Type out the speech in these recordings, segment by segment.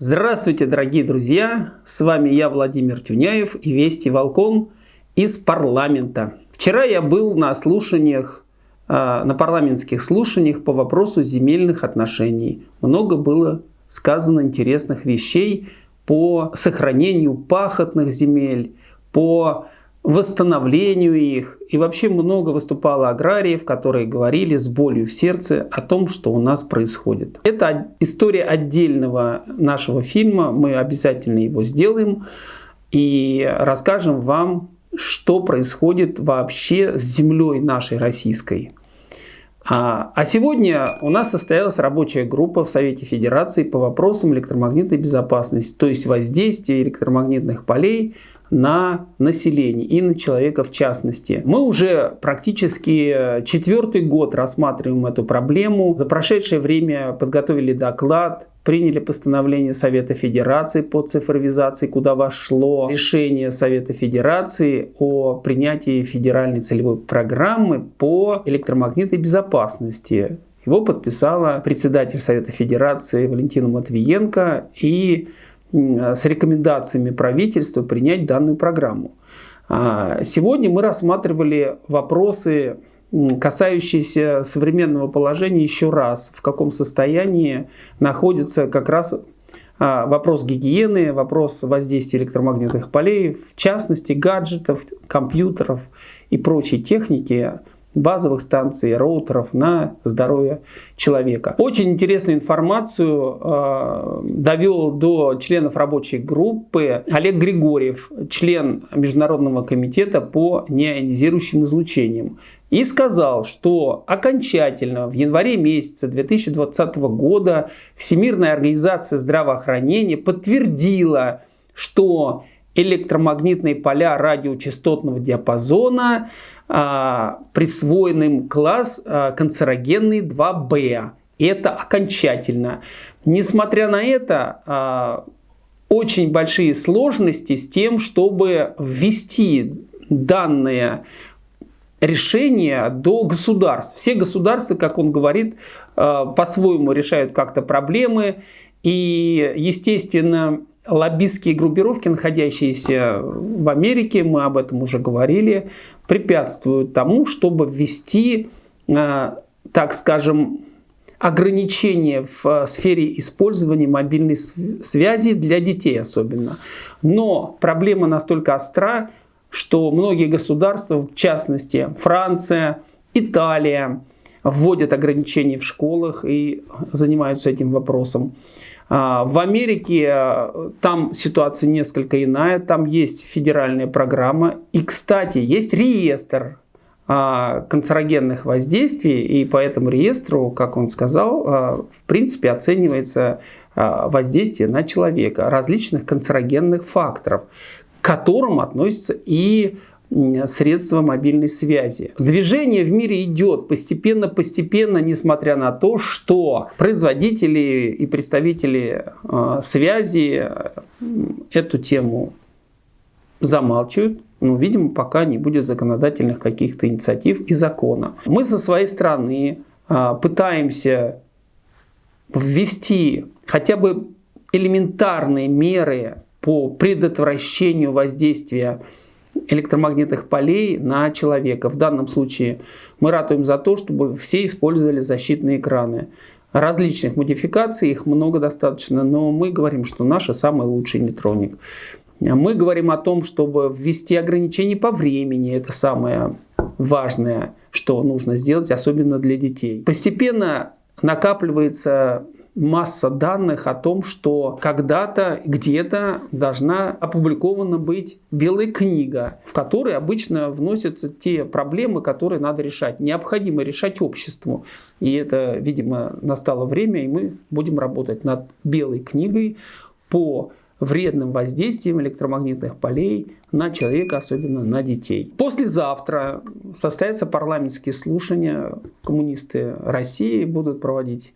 Здравствуйте, дорогие друзья! С вами я, Владимир Тюняев и Вести Волкон из парламента. Вчера я был на слушаниях, а, на парламентских слушаниях по вопросу земельных отношений. Много было сказано интересных вещей по сохранению пахотных земель, по восстановлению их. И вообще много выступало аграриев, которые говорили с болью в сердце о том, что у нас происходит. Это история отдельного нашего фильма, мы обязательно его сделаем и расскажем вам, что происходит вообще с землей нашей российской. А, а сегодня у нас состоялась рабочая группа в Совете Федерации по вопросам электромагнитной безопасности, то есть воздействия электромагнитных полей на население и на человека в частности. Мы уже практически э, четвертый год рассматриваем эту проблему. За прошедшее время подготовили доклад, приняли постановление Совета Федерации по цифровизации, куда вошло решение Совета Федерации о принятии федеральной целевой программы по электромагнитной безопасности. Его подписала председатель Совета Федерации Валентина Матвиенко и с рекомендациями правительства принять данную программу. А, сегодня мы рассматривали вопросы, касающиеся современного положения еще раз, в каком состоянии находится как раз а, вопрос гигиены, вопрос воздействия электромагнитных полей, в частности гаджетов, компьютеров и прочей техники, базовых станций, роутеров на здоровье человека. Очень интересную информацию э, довел до членов рабочей группы Олег Григорьев, член Международного комитета по неионизирующим излучениям. И сказал, что окончательно в январе месяце 2020 года Всемирная организация здравоохранения подтвердила, что электромагнитные поля радиочастотного диапазона а, присвоенным класс а, канцерогенный 2b. Это окончательно. Несмотря на это, а, очень большие сложности с тем, чтобы ввести данные решения до государств. Все государства, как он говорит, по-своему решают как-то проблемы. И, естественно, лоббистские группировки, находящиеся в Америке, мы об этом уже говорили, препятствуют тому, чтобы ввести, э, так скажем, ограничения в э, сфере использования мобильной связи для детей особенно. Но проблема настолько остра, что многие государства, в частности Франция, Италия, вводят ограничения в школах и занимаются этим вопросом. А, в Америке э, там ситуация несколько иная, там есть федеральная программа. И, кстати, есть реестр а, канцерогенных воздействий, и по этому реестру, как он сказал, а, в принципе оценивается воздействие на человека различных канцерогенных факторов, к которым относятся и средства мобильной связи. Движение в мире идет постепенно-постепенно, несмотря на то, что производители и представители э, связи эту тему замалчивают. Но, видимо, пока не будет законодательных каких-то инициатив и закона. Мы со своей стороны э, пытаемся ввести хотя бы элементарные меры по предотвращению воздействия электромагнитных полей на человека. В данном случае мы ратуем за то, чтобы все использовали защитные экраны. Различных модификаций, их много достаточно, но мы говорим, что наш самый лучший нейтроник. Мы говорим о том, чтобы ввести ограничения по времени, это самое важное, что нужно сделать, особенно для детей. Постепенно накапливается масса данных о том, что когда-то, где-то должна опубликована быть белая книга, в которой обычно вносятся те проблемы, которые надо решать. Необходимо решать обществу. И это, видимо, настало время, и мы будем работать над белой книгой по вредным воздействием электромагнитных полей на человека, особенно на детей. Послезавтра состоятся парламентские слушания. Коммунисты России будут проводить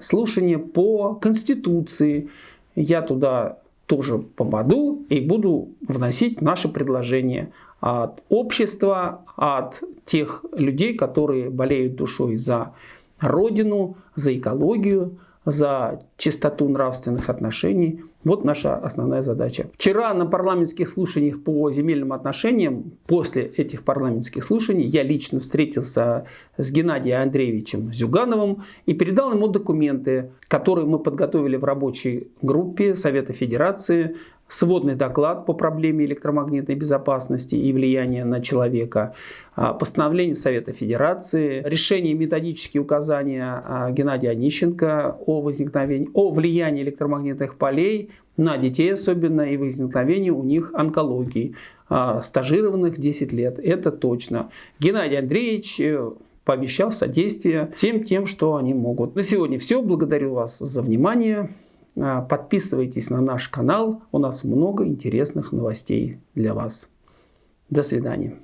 слушание по Конституции. Я туда тоже попаду и буду вносить наши предложения от общества, от тех людей, которые болеют душой за Родину, за экологию, за чистоту нравственных отношений. Вот наша основная задача. Вчера на парламентских слушаниях по земельным отношениям, после этих парламентских слушаний, я лично встретился с Геннадием Андреевичем Зюгановым и передал ему документы, которые мы подготовили в рабочей группе Совета Федерации сводный доклад по проблеме электромагнитной безопасности и влияния на человека, а, постановление Совета Федерации, решение методические указания а, Геннадия Онищенко о, возникновении, о влиянии электромагнитных полей на детей особенно и возникновении у них онкологии, а, стажированных 10 лет, это точно. Геннадий Андреевич э, пообещал содействие всем тем, что они могут. На сегодня все. Благодарю вас за внимание. А, подписывайтесь на наш канал, у нас много интересных новостей для вас. До свидания.